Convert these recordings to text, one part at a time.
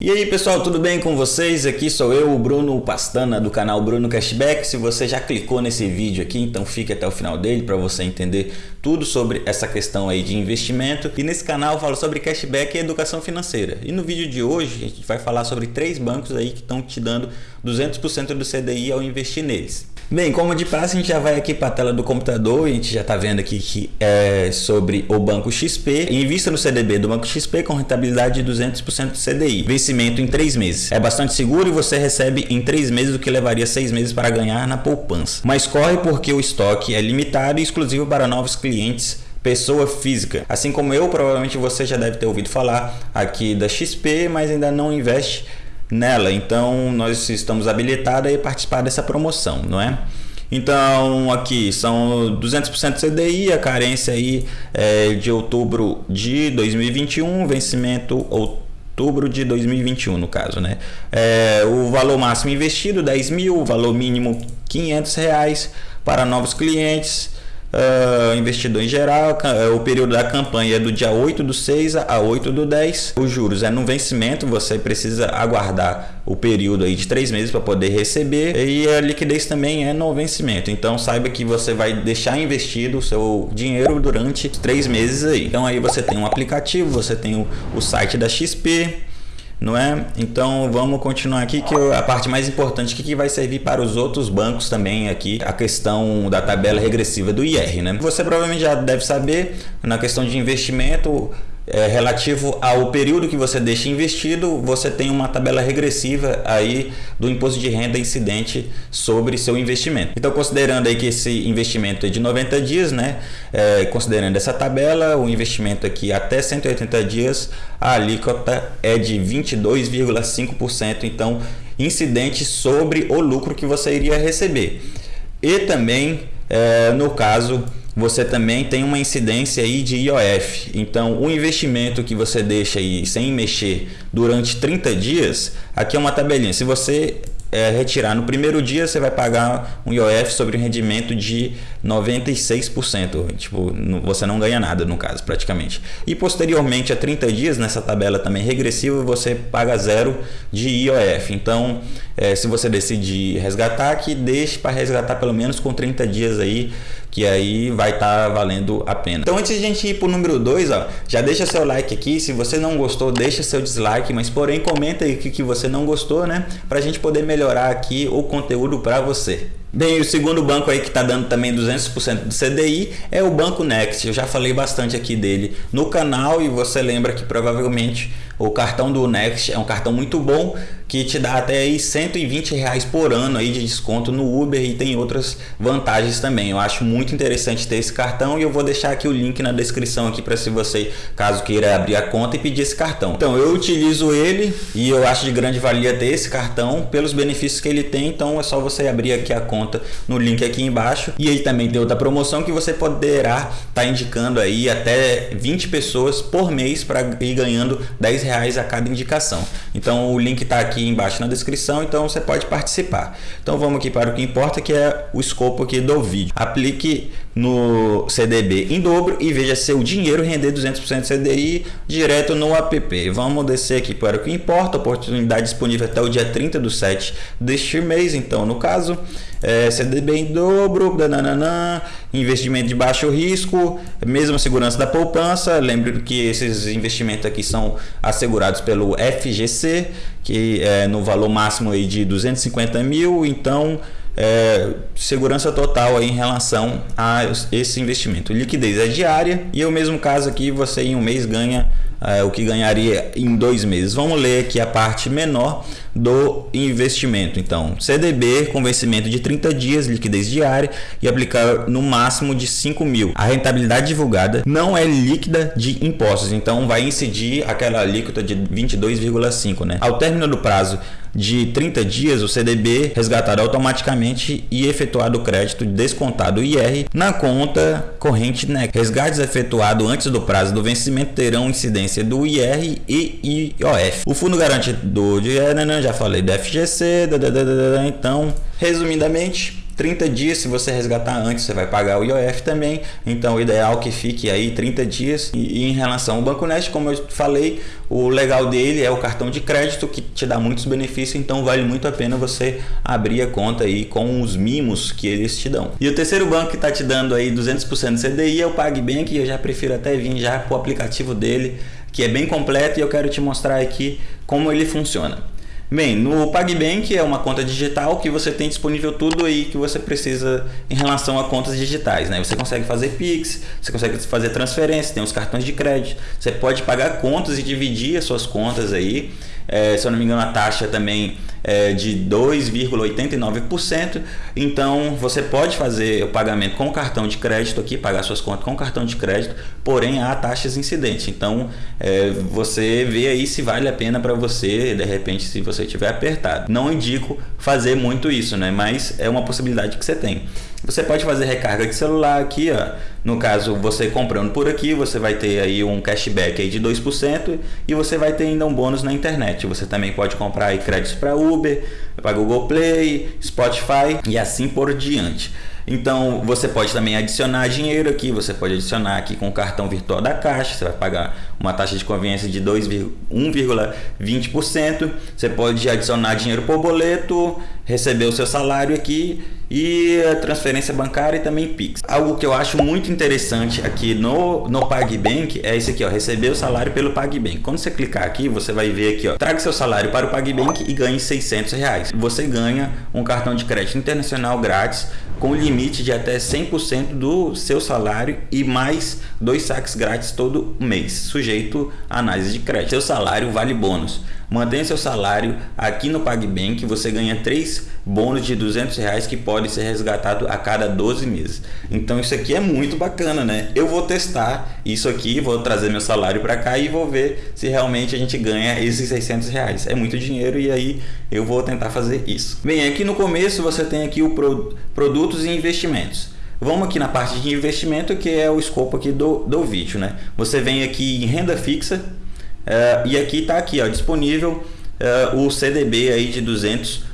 E aí pessoal, tudo bem com vocês? Aqui sou eu, o Bruno Pastana do canal Bruno Cashback. Se você já clicou nesse vídeo aqui, então fique até o final dele para você entender tudo sobre essa questão aí de investimento. E nesse canal eu falo sobre cashback e educação financeira. E no vídeo de hoje a gente vai falar sobre três bancos aí que estão te dando 200% do CDI ao investir neles. Bem, como de praxe, a gente já vai aqui para a tela do computador e a gente já está vendo aqui que é sobre o Banco XP. Invista no CDB do Banco XP com rentabilidade de 200% do CDI. Vencimento em 3 meses. É bastante seguro e você recebe em 3 meses o que levaria 6 meses para ganhar na poupança. Mas corre porque o estoque é limitado e exclusivo para novos clientes pessoa física. Assim como eu, provavelmente você já deve ter ouvido falar aqui da XP, mas ainda não investe nela. Então nós estamos habilitados a participar dessa promoção, não é? Então aqui são 200% CDI, a carência aí é de outubro de 2021, vencimento outubro de 2021 no caso, né? É, o valor máximo investido 10 mil, valor mínimo 500 reais para novos clientes Uh, investidor em geral, é, o período da campanha é do dia 8 do 6 a 8 do 10. Os juros é no vencimento, você precisa aguardar o período aí de 3 meses para poder receber e a liquidez também é no vencimento. Então saiba que você vai deixar investido o seu dinheiro durante 3 meses aí. Então aí você tem um aplicativo, você tem o, o site da XP, não é? Então vamos continuar aqui que a parte mais importante que vai servir para os outros bancos também aqui a questão da tabela regressiva do IR, né? Você provavelmente já deve saber na questão de investimento é, relativo ao período que você deixa investido, você tem uma tabela regressiva aí do imposto de renda incidente sobre seu investimento. Então, considerando aí que esse investimento é de 90 dias, né? É, considerando essa tabela, o investimento aqui até 180 dias, a alíquota é de 22,5%. Então, incidente sobre o lucro que você iria receber. E também, é, no caso você também tem uma incidência aí de IOF. Então, o investimento que você deixa aí sem mexer durante 30 dias, aqui é uma tabelinha. Se você é, retirar no primeiro dia, você vai pagar um IOF sobre um rendimento de 96%. Tipo, você não ganha nada no caso, praticamente. E posteriormente a 30 dias, nessa tabela também regressiva, você paga zero de IOF. Então, é, se você decidir resgatar, que deixe para resgatar pelo menos com 30 dias aí que aí vai estar tá valendo a pena. Então antes de a gente ir para o número 2, já deixa seu like aqui, se você não gostou, deixa seu dislike, mas porém comenta aí o que, que você não gostou, né? Para a gente poder melhorar aqui o conteúdo para você. Bem, o segundo banco aí que está dando também 200% do CDI é o Banco Next. Eu já falei bastante aqui dele no canal e você lembra que provavelmente o cartão do Next é um cartão muito bom que te dá até aí 120 reais por ano aí de desconto no Uber e tem outras vantagens também. Eu acho muito interessante ter esse cartão e eu vou deixar aqui o link na descrição aqui para se você caso queira abrir a conta e pedir esse cartão. Então eu utilizo ele e eu acho de grande valia ter esse cartão pelos benefícios que ele tem. Então é só você abrir aqui a conta no link aqui embaixo e aí também tem outra promoção que você poderá estar tá indicando aí até 20 pessoas por mês para ir ganhando 10 reais a cada indicação. Então o link está aqui embaixo na descrição, então você pode participar. Então vamos aqui para o que importa, que é o escopo aqui do vídeo. Aplique no CDB em dobro e veja seu dinheiro render 200% CDI direto no app. Vamos descer aqui para o que importa, oportunidade disponível até o dia 30 do 7 deste mês, então no caso, é, CDB em dobro, dananana, investimento de baixo risco, mesma segurança da poupança, lembre que esses investimentos aqui são assegurados pelo FGC, que é no valor máximo aí de 250 mil, então é, segurança total aí em relação a esse investimento. Liquidez é diária e o mesmo caso aqui você em um mês ganha é, o que ganharia em dois meses. Vamos ler aqui a parte menor do investimento. Então, CDB com vencimento de 30 dias, liquidez diária e aplicar no máximo de 5 mil. A rentabilidade divulgada não é líquida de impostos, então vai incidir aquela alíquota de 22,5, né? Ao término do prazo de 30 dias, o CDB resgatará automaticamente e efetuado o crédito descontado IR na conta corrente NEC. Resgates efetuados antes do prazo do vencimento terão incidência do IR e IOF. O fundo garantidor de já falei do FGC, então, resumidamente, 30 dias, se você resgatar antes, você vai pagar o IOF também. Então, o ideal é que fique aí 30 dias. E, e em relação ao Banco Nest, como eu falei, o legal dele é o cartão de crédito que te dá muitos benefícios, então vale muito a pena você abrir a conta aí com os mimos que eles te dão. E o terceiro banco que está te dando aí 200% de CDI é o PagBank, eu já prefiro até vir já para o aplicativo dele, que é bem completo e eu quero te mostrar aqui como ele funciona. Bem, no PagBank é uma conta digital que você tem disponível tudo aí que você precisa em relação a contas digitais, né? Você consegue fazer Pix, você consegue fazer transferência, tem os cartões de crédito, você pode pagar contas e dividir as suas contas aí. É, se eu não me engano, a taxa também é de 2,89%. Então você pode fazer o pagamento com cartão de crédito aqui, pagar suas contas com cartão de crédito, porém há taxas incidentes. Então é, você vê aí se vale a pena para você, de repente, se você tiver apertado. Não indico fazer muito isso, né? Mas é uma possibilidade que você tem. Você pode fazer recarga de celular aqui, ó. No caso, você comprando por aqui, você vai ter aí um cashback aí de 2% e você vai ter ainda um bônus na internet. Você também pode comprar aí créditos para Uber, para Google Play, Spotify e assim por diante. Então você pode também adicionar dinheiro aqui, você pode adicionar aqui com o cartão virtual da Caixa, você vai pagar uma taxa de conveniência de 1,20%. Você pode adicionar dinheiro por boleto, receber o seu salário aqui e transferência bancária e também Pix. Algo que eu acho muito interessante aqui no, no PagBank é esse aqui, ó, receber o salário pelo PagBank. Quando você clicar aqui, você vai ver aqui, ó, traga seu salário para o PagBank e ganhe 600 reais. Você ganha um cartão de crédito internacional grátis com limite de até 100% do seu salário e mais dois saques grátis todo mês, sujeito à análise de crédito. Seu salário vale bônus. Mantenha seu salário aqui no PagBank, você ganha três bônus de 200 reais que pode ser resgatado a cada 12 meses. Então isso aqui é muito bacana, né? Eu vou testar isso aqui, vou trazer meu salário para cá e vou ver se realmente a gente ganha esses 600 reais. É muito dinheiro e aí eu vou tentar fazer isso. Bem, aqui no começo você tem aqui o pro, produtos e investimentos. Vamos aqui na parte de investimento que é o escopo aqui do, do vídeo, né? Você vem aqui em renda fixa, Uh, e aqui está aqui, ó, disponível uh, o CDB aí de 200%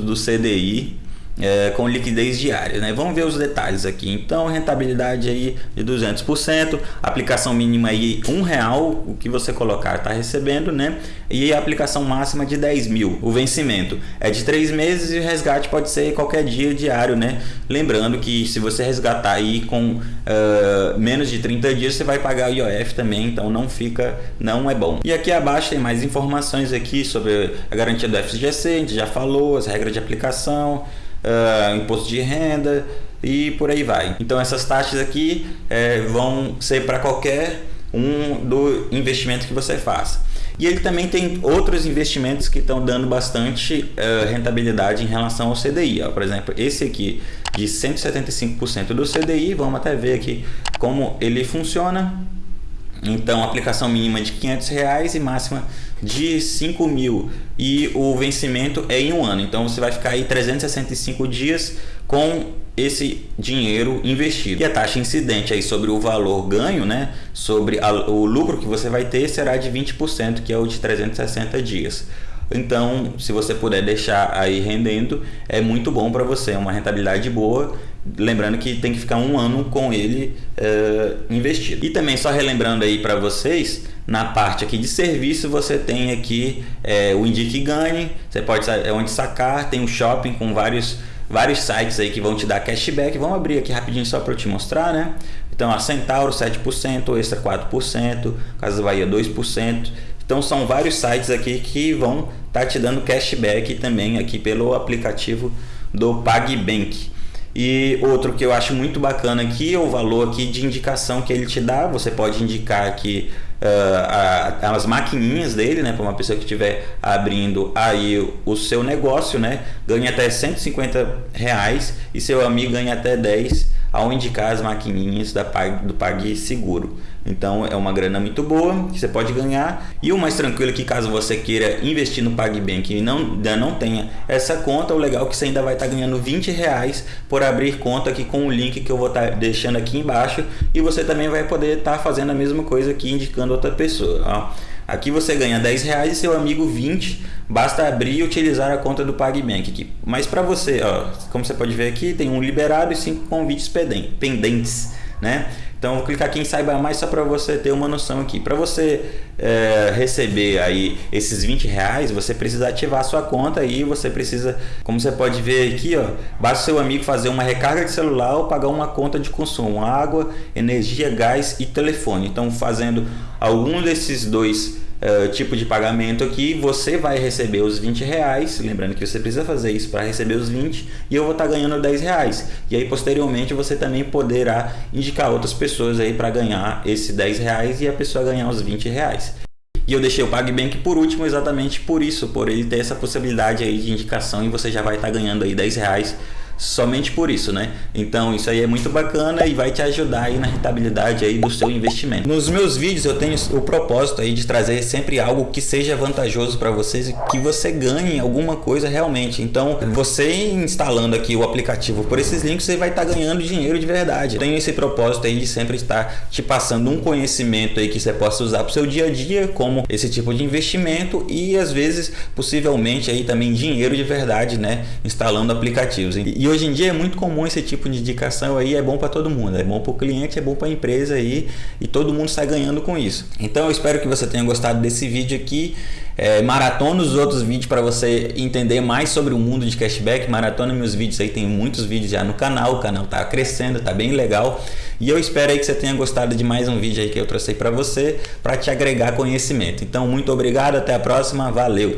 do CDI é, com liquidez diária. Né? Vamos ver os detalhes aqui. Então, rentabilidade aí de 200%, aplicação mínima aí um real, o que você colocar está recebendo, né? E a aplicação máxima de 10 mil. O vencimento é de três meses e o resgate pode ser qualquer dia diário, né? Lembrando que se você resgatar aí com uh, menos de 30 dias, você vai pagar o IOF também, então não fica, não é bom. E aqui abaixo tem mais informações aqui sobre a garantia do FGC, a gente já falou, as regras de aplicação, uh, imposto de renda e por aí vai. Então essas taxas aqui é, vão ser para qualquer um do investimento que você faça. E ele também tem outros investimentos que estão dando bastante uh, rentabilidade em relação ao CDI. Ó. Por exemplo, esse aqui de 175% do CDI, vamos até ver aqui como ele funciona. Então, aplicação mínima de 500 reais e máxima de 5 mil e o vencimento é em um ano. Então você vai ficar aí 365 dias com esse dinheiro investido. E a taxa incidente aí sobre o valor ganho, né, sobre a, o lucro que você vai ter será de 20%, que é o de 360 dias. Então, se você puder deixar aí rendendo, é muito bom para você, é uma rentabilidade boa. Lembrando que tem que ficar um ano com ele uh, investido. E também só relembrando aí para vocês, na parte aqui de serviço você tem aqui é, o Indique Ganhe, você pode é onde sacar, tem o shopping com vários vários sites aí que vão te dar cashback. Vamos abrir aqui rapidinho só para eu te mostrar, né? Então a Centauro 7%, Extra 4%, Casa Bahia 2%. Então são vários sites aqui que vão estar tá te dando cashback também aqui pelo aplicativo do PagBank. E outro que eu acho muito bacana aqui é o valor aqui de indicação que ele te dá. Você pode indicar aqui uh, a, as maquininhas dele, né? Para uma pessoa que estiver abrindo aí o seu negócio, né? Ganha até 150 reais e seu amigo ganha até 10 ao indicar as maquininhas da do PagSeguro. Então é uma grana muito boa que você pode ganhar. E o mais tranquilo é que caso você queira investir no PagBank e não, ainda não tenha essa conta, o legal é que você ainda vai estar ganhando 20 reais por abrir conta aqui com o link que eu vou estar deixando aqui embaixo. E você também vai poder estar fazendo a mesma coisa aqui indicando outra pessoa. Ó. Aqui você ganha 10 reais e seu amigo 20, basta abrir e utilizar a conta do PagBank aqui. Mas para você, ó, como você pode ver aqui, tem um liberado e cinco convites pendentes, né? Então vou clicar aqui em saiba mais só para você ter uma noção aqui. Para você é, receber aí esses 20 reais, você precisa ativar sua conta e você precisa, como você pode ver aqui, ó, basta seu amigo fazer uma recarga de celular ou pagar uma conta de consumo, água, energia, gás e telefone. Então fazendo algum desses dois uh, tipo de pagamento aqui, você vai receber os 20 reais, lembrando que você precisa fazer isso para receber os 20 e eu vou estar tá ganhando 10 reais. E aí posteriormente você também poderá indicar outras pessoas aí para ganhar esse 10 reais e a pessoa ganhar os 20 reais. E eu deixei o PagBank por último exatamente por isso, por ele ter essa possibilidade aí de indicação e você já vai estar tá ganhando aí 10 reais somente por isso, né? Então isso aí é muito bacana e vai te ajudar aí na rentabilidade aí do seu investimento. Nos meus vídeos eu tenho o propósito aí de trazer sempre algo que seja vantajoso para vocês e que você ganhe alguma coisa realmente. Então você instalando aqui o aplicativo por esses links você vai estar tá ganhando dinheiro de verdade. Eu tenho esse propósito aí de sempre estar te passando um conhecimento aí que você possa usar para o seu dia a dia, como esse tipo de investimento e às vezes possivelmente aí também dinheiro de verdade, né? Instalando aplicativos. E e hoje em dia é muito comum esse tipo de indicação aí, é bom para todo mundo, é bom para o cliente, é bom para a empresa aí e todo mundo sai ganhando com isso. Então eu espero que você tenha gostado desse vídeo aqui. É, maratona os outros vídeos para você entender mais sobre o mundo de cashback. Maratona meus vídeos aí, tem muitos vídeos já no canal, o canal tá crescendo, tá bem legal. E eu espero aí que você tenha gostado de mais um vídeo aí que eu trouxe para você, para te agregar conhecimento. Então muito obrigado, até a próxima, valeu!